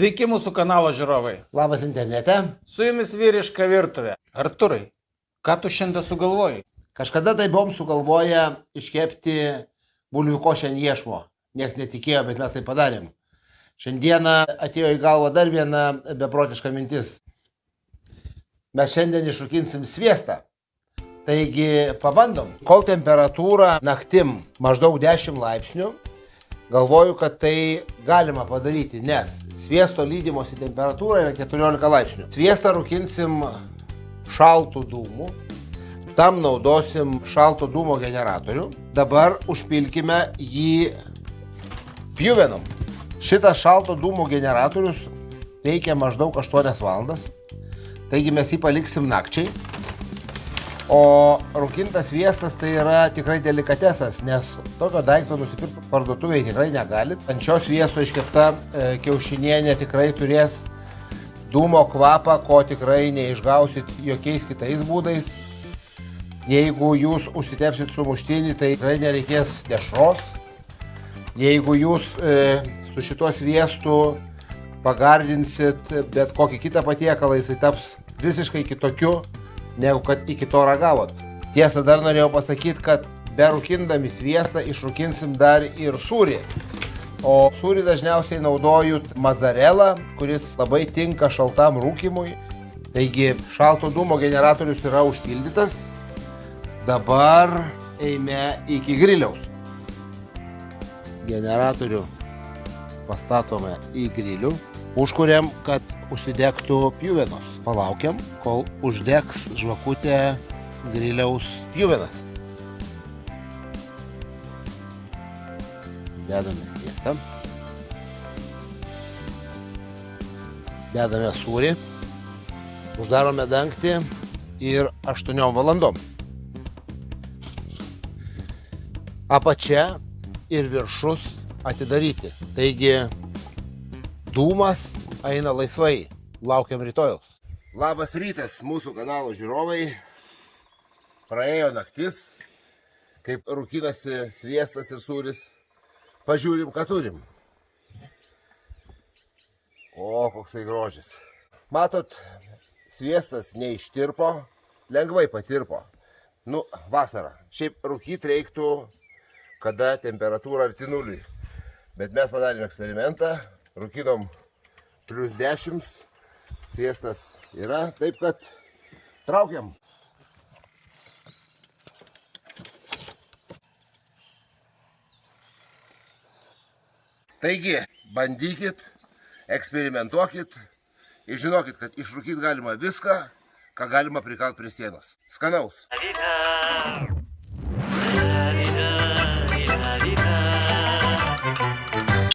Sveiki mūsų kanalo žiūrovai. Labas internete. Su jumis vyriška virtuvė. Arturai, ką tu šiandien sugalvojai? Kažkada tai buvom sugalvoję iškepti bulvių košę ant iešmo. Niekas netikėjo, bet mes tai padarėm. Šiandieną atėjo į galvą dar viena beprotiška mintis. Mes šiandien iššūkinsim sviestą. Taigi pabandom. Kol temperatūra naktim maždaug 10 laipsnių, galvoju, kad tai galima padaryti, nes sviesto lydimosi temperatūra yra 14 laipsnių. Sviestą rūkinsim šaltų dūmų, tam naudosim šalto dūmo generatorių. Dabar užpilkime jį pjuvenom. Šitas šalto dūmo generatorius veikia maždaug 8 valandas, taigi mes jį paliksim nakčiai. O rūkintas sviestas tai yra tikrai delikatesas, nes tokio daikto nusipirkti parduotuvėje tikrai negalit. Ant šio sviesto iškepta e, kiaušinienė tikrai turės dūmo kvapą, ko tikrai neišgausit jokiais kitais būdais. Jeigu jūs užsitepsit su muštinį, tai tikrai nereikės dešros. Jeigu jūs e, su šituo sviestu pagardinsit bet kokį kitą patiekalą, jisai taps visiškai kitokiu negu kad iki to ragavot. Tiesa, dar norėjau pasakyti, kad berūkindami sviestą išrūkinsim dar ir sūrį. O sūrį dažniausiai naudoju mazarelą, kuris labai tinka šaltam rūkimui. Taigi šalto dūmo generatorius yra užpildytas. Dabar eime iki griliaus. Generatorių pastatome į grilių. Užkuriam, kad užsidegtų pjuvenos. Palaukiam, kol uždegs žvakutė griliaus pjuvenas. Dedame sviestą. Dedame sūrį. Uždarome dangtį ir 8 valandom. Apačia ir viršus atidaryti. Taigi dūmas eina laisvai. Laukiam rytojaus. Labas rytas mūsų kanalo žiūrovai. Praėjo naktis, kaip rūkinasi sviestas ir sūris. Pažiūrim, ką turim. O, koksai grožis. Matot, sviestas neištirpo, lengvai patirpo. Nu, vasara. Šiaip rūkyti reiktų, kada temperatūra arti nuliui. Bet mes padarėm eksperimentą, rūkinom plus 10, sviestas yra, taip kad traukiam. Taigi, bandykit, eksperimentuokit ir žinokit, kad išrūkyti galima viską, ką galima prikalt prie sienos. Skanaus.